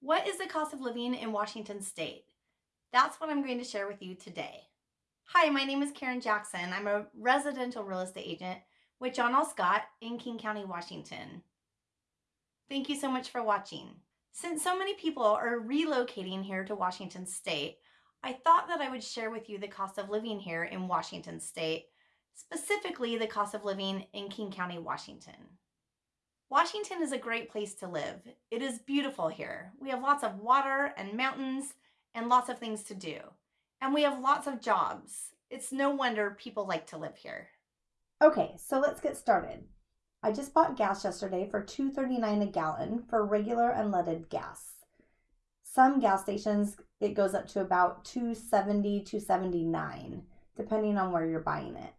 What is the cost of living in Washington state? That's what I'm going to share with you today. Hi, my name is Karen Jackson. I'm a residential real estate agent with John L. Scott in King County, Washington. Thank you so much for watching. Since so many people are relocating here to Washington state, I thought that I would share with you the cost of living here in Washington state, specifically the cost of living in King County, Washington. Washington is a great place to live. It is beautiful here. We have lots of water and mountains and lots of things to do. And we have lots of jobs. It's no wonder people like to live here. Okay, so let's get started. I just bought gas yesterday for $2.39 a gallon for regular unleaded gas. Some gas stations it goes up to about 270 279 depending on where you're buying it.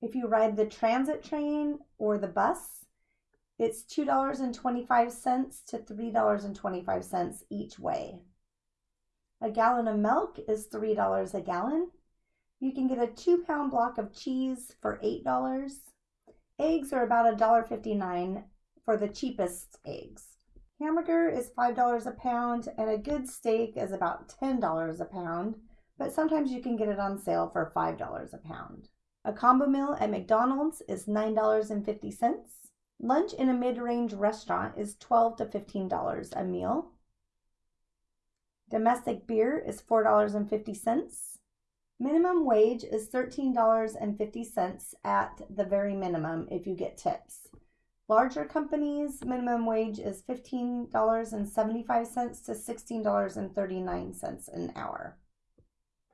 If you ride the transit train or the bus, it's $2.25 to $3.25 each way. A gallon of milk is $3 a gallon. You can get a two pound block of cheese for $8. Eggs are about $1.59 for the cheapest eggs. Hamburger is $5 a pound, and a good steak is about $10 a pound, but sometimes you can get it on sale for $5 a pound. A combo meal at McDonald's is $9.50. Lunch in a mid-range restaurant is 12 to $15 a meal. Domestic beer is $4.50. Minimum wage is $13.50 at the very minimum if you get tips. Larger companies, minimum wage is $15.75 to $16.39 an hour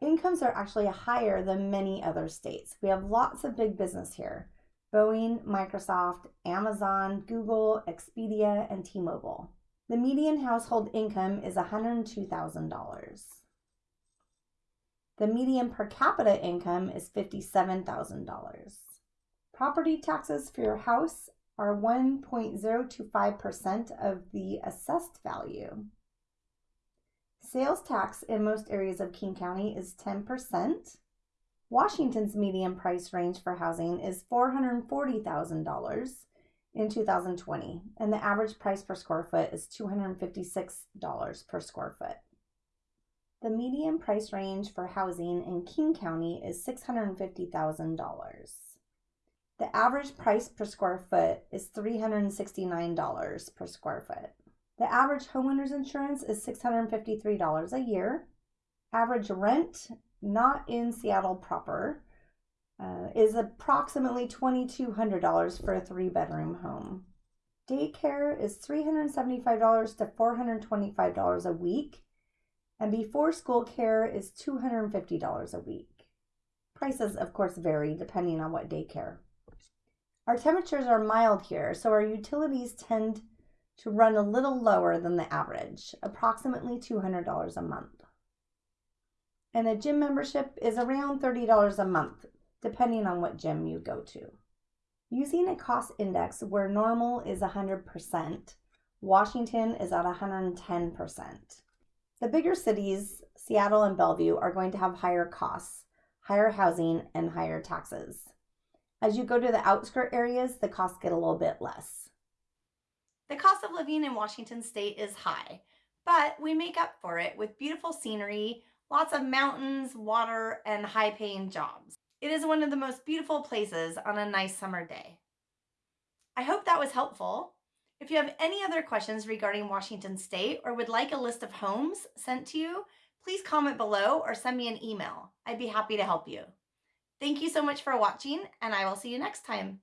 incomes are actually higher than many other states. We have lots of big business here Boeing, Microsoft, Amazon, Google, Expedia, and T Mobile. The median household income is $102,000. The median per capita income is $57,000. Property taxes for your house are 1.025% of the assessed value. Sales tax in most areas of King County is 10%. Washington's median price range for housing is $440,000 in 2020, and the average price per square foot is $256 per square foot. The median price range for housing in King County is $650,000. The average price per square foot is $369 per square foot. The average homeowner's insurance is $653 a year. Average rent, not in Seattle proper, uh, is approximately $2,200 for a three bedroom home. Daycare is $375 to $425 a week, and before school care is $250 a week. Prices, of course, vary depending on what daycare. Our temperatures are mild here, so our utilities tend to run a little lower than the average, approximately $200 a month. And a gym membership is around $30 a month, depending on what gym you go to. Using a cost index where normal is 100%, Washington is at 110%. The bigger cities, Seattle and Bellevue, are going to have higher costs, higher housing, and higher taxes. As you go to the outskirt areas, the costs get a little bit less. The cost of living in Washington state is high, but we make up for it with beautiful scenery, lots of mountains, water, and high paying jobs. It is one of the most beautiful places on a nice summer day. I hope that was helpful. If you have any other questions regarding Washington state or would like a list of homes sent to you, please comment below or send me an email. I'd be happy to help you. Thank you so much for watching and I will see you next time.